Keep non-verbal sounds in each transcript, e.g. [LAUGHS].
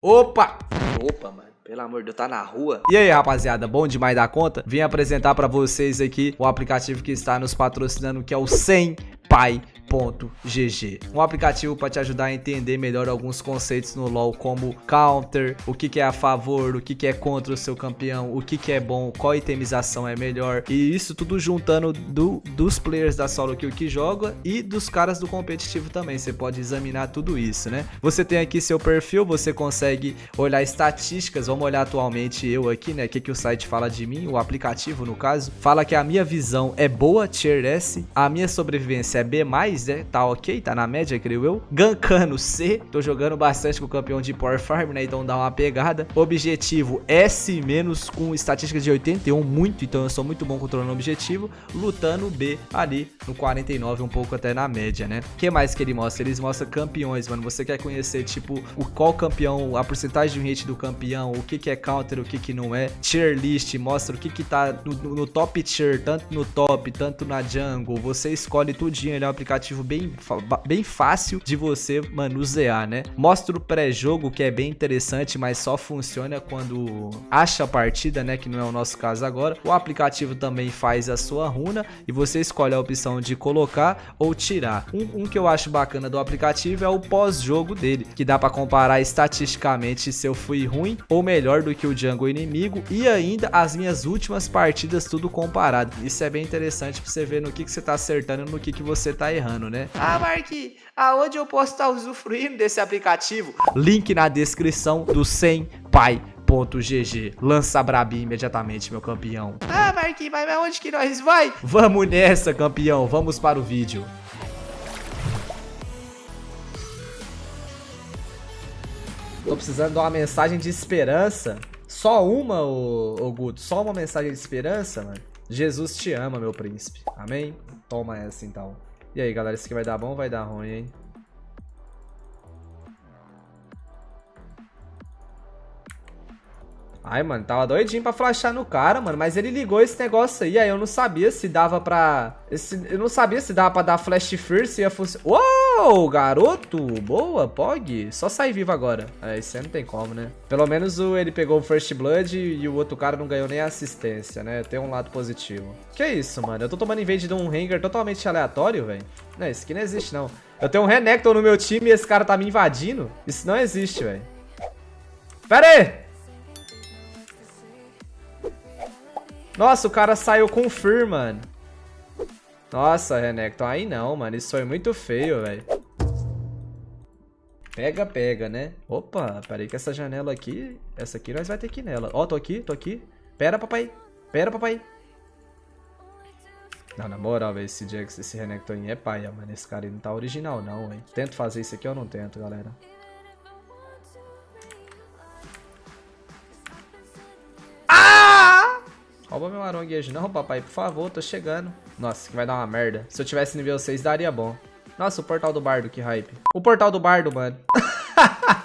Opa! Opa, mano. Pelo amor de Deus, tá na rua. E aí, rapaziada, bom demais da conta? Vim apresentar pra vocês aqui o aplicativo que está nos patrocinando, que é o 100 Pai GG. Um aplicativo para te ajudar a entender melhor alguns conceitos no LoL, como counter, o que, que é a favor, o que, que é contra o seu campeão, o que, que é bom, qual itemização é melhor. E isso tudo juntando do, dos players da solo kill que joga e dos caras do competitivo também. Você pode examinar tudo isso, né? Você tem aqui seu perfil, você consegue olhar estatísticas. Vamos olhar atualmente eu aqui, né? O que, que o site fala de mim, o aplicativo no caso. Fala que a minha visão é boa, tier S, a minha sobrevivência é B+, né? Tá ok, tá na média, creio eu. Gankano C, tô jogando bastante com o campeão de Power Farm, né? Então dá uma pegada. Objetivo S- com estatística de 81, muito, então eu sou muito bom controlando o objetivo. Lutando B ali no 49, um pouco até na média, né? O que mais que ele mostra? Eles mostram campeões, mano. Você quer conhecer, tipo, o qual campeão, a porcentagem de hit do campeão, o que que é counter, o que que não é. Tier list, mostra o que que tá no, no top tier, tanto no top, tanto na jungle. Você escolhe tudinho, ele é um aplicativo bem, bem fácil de você manusear, né? Mostra o pré-jogo, que é bem interessante, mas só funciona quando acha a partida, né? Que não é o nosso caso agora. O aplicativo também faz a sua runa e você escolhe a opção de colocar ou tirar. Um, um que eu acho bacana do aplicativo é o pós-jogo dele, que dá para comparar estatisticamente se eu fui ruim ou melhor do que o jungle inimigo e ainda as minhas últimas partidas tudo comparado. Isso é bem interessante para você ver no que, que você tá acertando e no que, que você tá errando, né? Ah, Mark, aonde eu posso estar usufruindo desse aplicativo? Link na descrição do 100 pai GG. Lança Brabi imediatamente, meu campeão. Ah, Marquinhos, mas onde que nós vai? Vamos nessa, campeão. Vamos para o vídeo. Tô precisando de uma mensagem de esperança. Só uma, ô, ô Guto? Só uma mensagem de esperança, mano? Jesus te ama, meu príncipe. Amém? Toma essa, então. E aí, galera, isso aqui vai dar bom ou vai dar ruim, hein? Ai, mano, tava doidinho pra flashar no cara, mano. Mas ele ligou esse negócio aí, aí eu não sabia se dava pra... Esse... Eu não sabia se dava pra dar flash first e ia funcionar... Uou, garoto! Boa, Pog. Só sair vivo agora. É, isso aí não tem como, né? Pelo menos o, ele pegou o first blood e o outro cara não ganhou nem assistência, né? Tem um lado positivo. Que isso, mano? Eu tô tomando invade de um hanger totalmente aleatório, velho. Não, isso aqui não existe, não. Eu tenho um Renekton no meu time e esse cara tá me invadindo. Isso não existe, velho. Pera aí! Nossa, o cara saiu com Fir, mano. Nossa, Renekton, aí não, mano. Isso foi muito feio, velho. Pega, pega, né? Opa, peraí que essa janela aqui... Essa aqui nós vai ter que ir nela. Ó, oh, tô aqui, tô aqui. Pera, papai. Pera, papai. Não, na moral, velho, esse Jax, esse Renekton é paia, mano. Esse cara não tá original, não, velho. Tento fazer isso aqui ou não tento, galera? Rouba meu aronguejo não, papai, por favor, tô chegando. Nossa, que vai dar uma merda. Se eu tivesse nível 6, daria bom. Nossa, o portal do bardo, que hype. O portal do bardo, mano. [LAUGHS]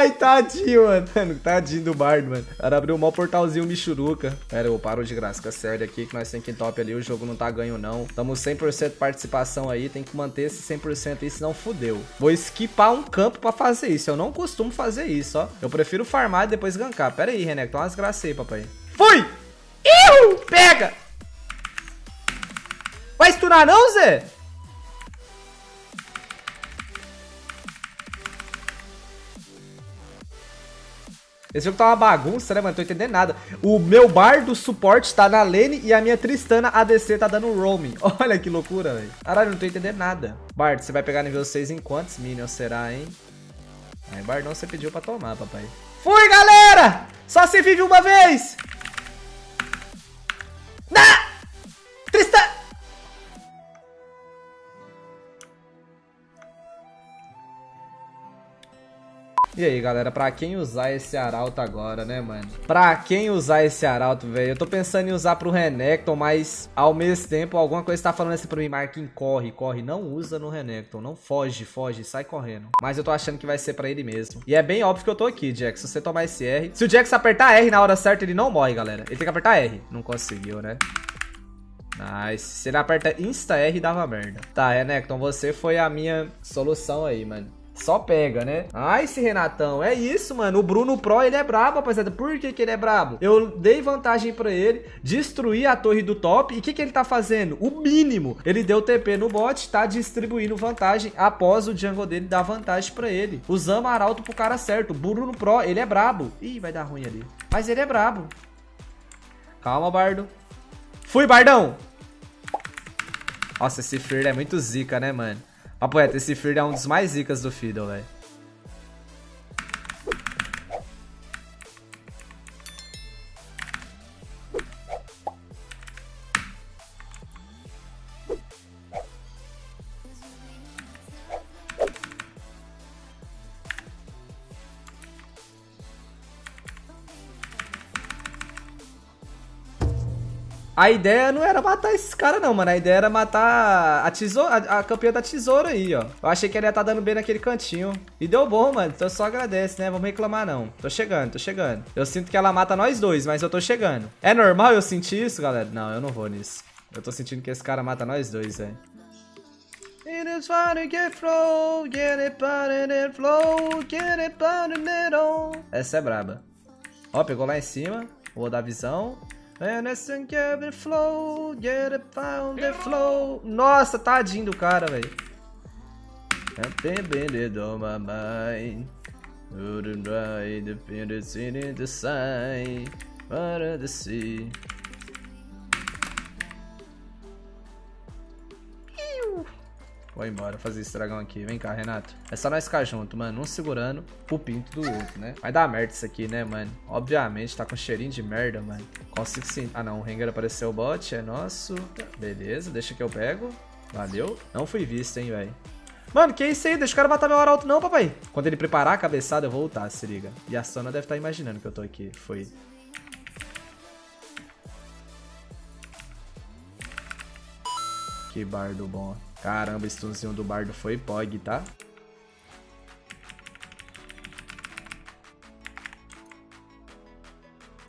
Ai, tadinho, mano. Tadinho do bardo, mano. O abriu um mau portalzinho Michuruca. Pera, eu paro de graça. Fica sério aqui que nós temos que top ali. O jogo não tá ganho, não. Tamo 100% participação aí. Tem que manter esse 100% aí, senão fudeu. Vou esquipar um campo pra fazer isso. Eu não costumo fazer isso, ó. Eu prefiro farmar e depois gankar. Pera aí, René. Tô umas graças aí, papai. Fui! Iu! Pega! Vai stunar não, Zé? Esse jogo tá uma bagunça, né, mano? Não tô entendendo nada. O meu bar do suporte tá na lane e a minha Tristana ADC tá dando roaming. [LAUGHS] Olha que loucura, velho. Caralho, não tô entendendo nada. Bard, você vai pegar nível 6 em quantos minions será, hein? Aí, Bardão, você pediu pra tomar, papai. Fui, galera! Só se vive uma vez! E aí, galera, pra quem usar esse arauto agora, né, mano? Pra quem usar esse arauto, velho? Eu tô pensando em usar pro Renekton, mas ao mesmo tempo alguma coisa tá falando assim pra mim, Marquinhos, corre, corre. Não usa no Renekton, não foge, foge, sai correndo. Mas eu tô achando que vai ser pra ele mesmo. E é bem óbvio que eu tô aqui, Jax. Se você tomar esse R... Se o Jax apertar R na hora certa, ele não morre, galera. Ele tem que apertar R. Não conseguiu, né? Nice. Se ele aperta Insta R, dava merda. Tá, Renekton, você foi a minha solução aí, mano. Só pega, né? Ai, esse Renatão. É isso, mano. O Bruno Pro, ele é brabo, rapaziada. Por que, que ele é brabo? Eu dei vantagem pra ele, destruí a torre do top. E o que, que ele tá fazendo? O mínimo. Ele deu TP no bot, tá distribuindo vantagem após o jungle dele dar vantagem pra ele. Usamos Arauto pro cara certo. Bruno Pro, ele é brabo. Ih, vai dar ruim ali. Mas ele é brabo. Calma, Bardo. Fui, Bardão! Nossa, esse Fear é muito zica, né, mano? Papo reto, esse Fear é um dos mais zicas do Fiddle, velho. A ideia não era matar esses caras, não, mano. A ideia era matar a tesoura, a, a campeã da tesoura aí, ó. Eu achei que ele ia estar tá dando bem naquele cantinho. E deu bom, mano. Então só agradece, né? Vamos reclamar, não. Tô chegando, tô chegando. Eu sinto que ela mata nós dois, mas eu tô chegando. É normal eu sentir isso, galera? Não, eu não vou nisso. Eu tô sentindo que esse cara mata nós dois, velho. Essa é braba. Ó, pegou lá em cima. Vou dar visão. And listen, get flow, get it found the flow. Nossa, tadinho do cara, velho. Depended on my mind. Wouldn't the pendants in the sign. Para the sea. Vou embora fazer esse dragão aqui. Vem cá, Renato. É só nós ficar junto, mano. Um segurando o pinto do outro, né? Vai dar merda isso aqui, né, mano? Obviamente, tá com cheirinho de merda, mano. Consigo sim. Ah, não. O Rengar apareceu o bot. É nosso. Beleza, deixa que eu pego. Valeu. Não fui visto, hein, velho. Mano, que isso aí? Deixa o cara matar meu arauto não, papai. Quando ele preparar a cabeçada, eu vou voltar, se liga. E a Sana deve estar tá imaginando que eu tô aqui. Foi. Que bardo bom. Caramba, stunzinho do bardo foi pog, tá?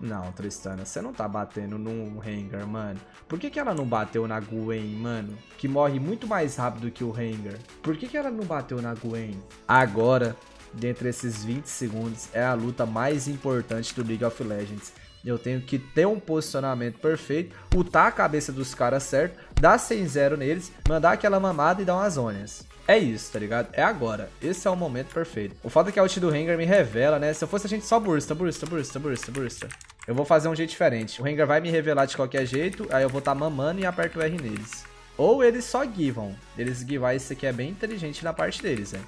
Não, Tristana, você não tá batendo num Rengar, mano. Por que, que ela não bateu na Gwen, mano? Que morre muito mais rápido que o Rengar. Por que, que ela não bateu na Gwen? Agora, dentre esses 20 segundos, é a luta mais importante do League of Legends. Eu tenho que ter um posicionamento perfeito, ultar a cabeça dos caras certo, dar 100-0 neles, mandar aquela mamada e dar umas ônias. É isso, tá ligado? É agora. Esse é o momento perfeito. O fato é que a ult do Rengar me revela, né? Se eu fosse a gente só bursta, bursta, bursta, bursta, bursta. Eu vou fazer um jeito diferente. O Rengar vai me revelar de qualquer jeito, aí eu vou estar tá mamando e aperto o R neles. Ou eles só givam. Eles givar isso aqui é bem inteligente na parte deles, né?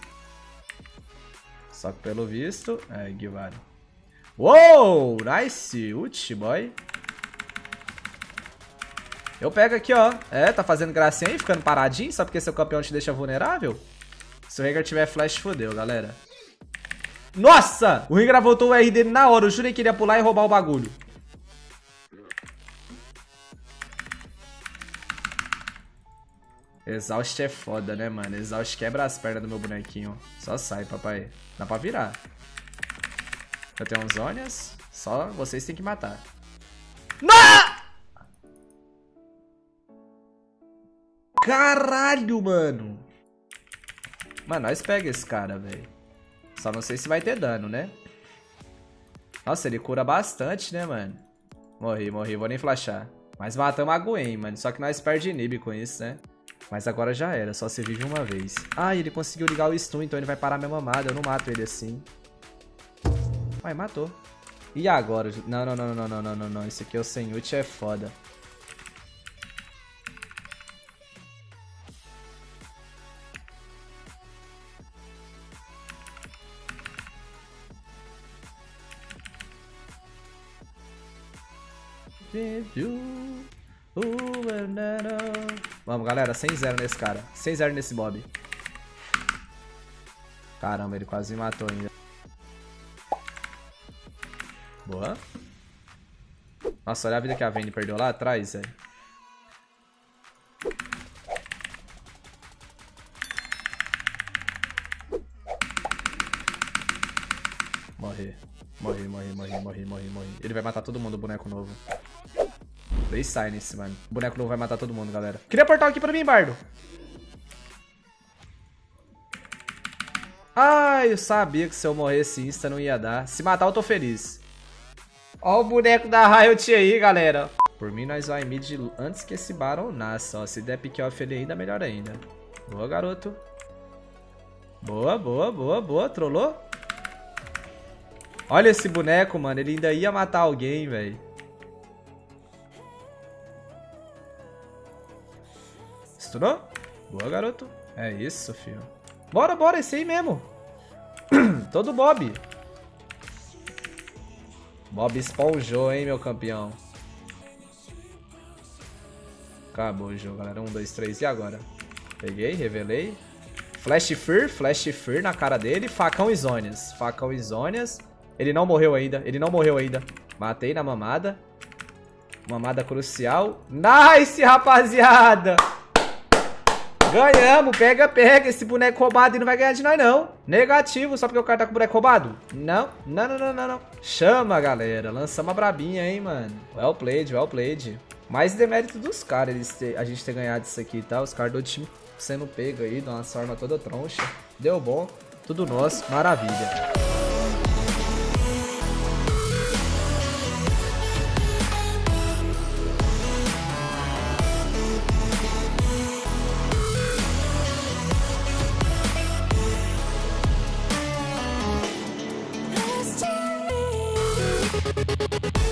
Só que pelo visto, é, givaram. Uou, nice, ult, boy. Eu pego aqui, ó. É, tá fazendo gracinha aí, ficando paradinho, só porque seu campeão te deixa vulnerável? Se o Rengar tiver flash, fodeu, galera. Nossa! O Rengar voltou o R dele na hora. Eu jurei que ele ia pular e roubar o bagulho. Exaust é foda, né, mano? Exaust quebra as pernas do meu bonequinho. Só sai, papai. Dá pra virar. Eu tenho uns Zonias. Só vocês têm que matar. Não! Caralho, mano. Mano, nós pega esse cara, velho. Só não sei se vai ter dano, né? Nossa, ele cura bastante, né, mano? Morri, morri. Vou nem flashar. Mas matamos a Gwen, mano. Só que nós perde inib com isso, né? Mas agora já era. Só se vive uma vez. Ah, ele conseguiu ligar o stun, então ele vai parar minha mamada. Eu não mato ele assim. Ué, matou. E agora? Não, não, não, não, não, não, não, não. Esse aqui é o sem ult é foda. Vamos, galera. 100-0 nesse cara. 100-0 nesse Bob. Caramba, ele quase me matou ainda. Boa. Nossa, olha a vida que a Vayne perdeu lá atrás, velho. Morrer. Morri, morri, morri, morri, morri, morri. Ele vai matar todo mundo, o boneco novo. Play Silence, mano. O boneco novo vai matar todo mundo, galera. Cria portal aqui pra mim, Bardo. Ai, eu sabia que se eu morresse insta não ia dar. Se matar eu tô feliz. Ó o boneco da Riot aí, galera. Por mim, nós vai mid antes que esse Baron nasça. Ó, se der pick off ele ainda, melhor ainda. Boa, garoto. Boa, boa, boa, boa. Trollou? Olha esse boneco, mano. Ele ainda ia matar alguém, velho. Estourou? Boa, garoto. É isso, filho. Bora, bora. Esse aí mesmo. [CLEARS THROAT] Todo Bob. Bob esponjou, hein, meu campeão. Acabou o jogo, galera. Um, dois, três. E agora? Peguei, revelei. Flash Fear, Flash Fear na cara dele. Facão e. Facão e. Ele não morreu ainda. Ele não morreu ainda. Matei na mamada. Mamada crucial. Nice, rapaziada! Ganhamos, pega, pega. Esse boneco roubado e não vai ganhar de nós, não. Negativo, só porque o cara tá com o boneco roubado? Não, não, não, não, não, não. Chama, galera. Lançamos uma brabinha, hein, mano. Well played, well played. Mais demérito dos caras, a gente ter ganhado isso aqui, tá? Os caras do time sendo pego aí, de uma forma toda troncha. Deu bom, tudo nosso, maravilha.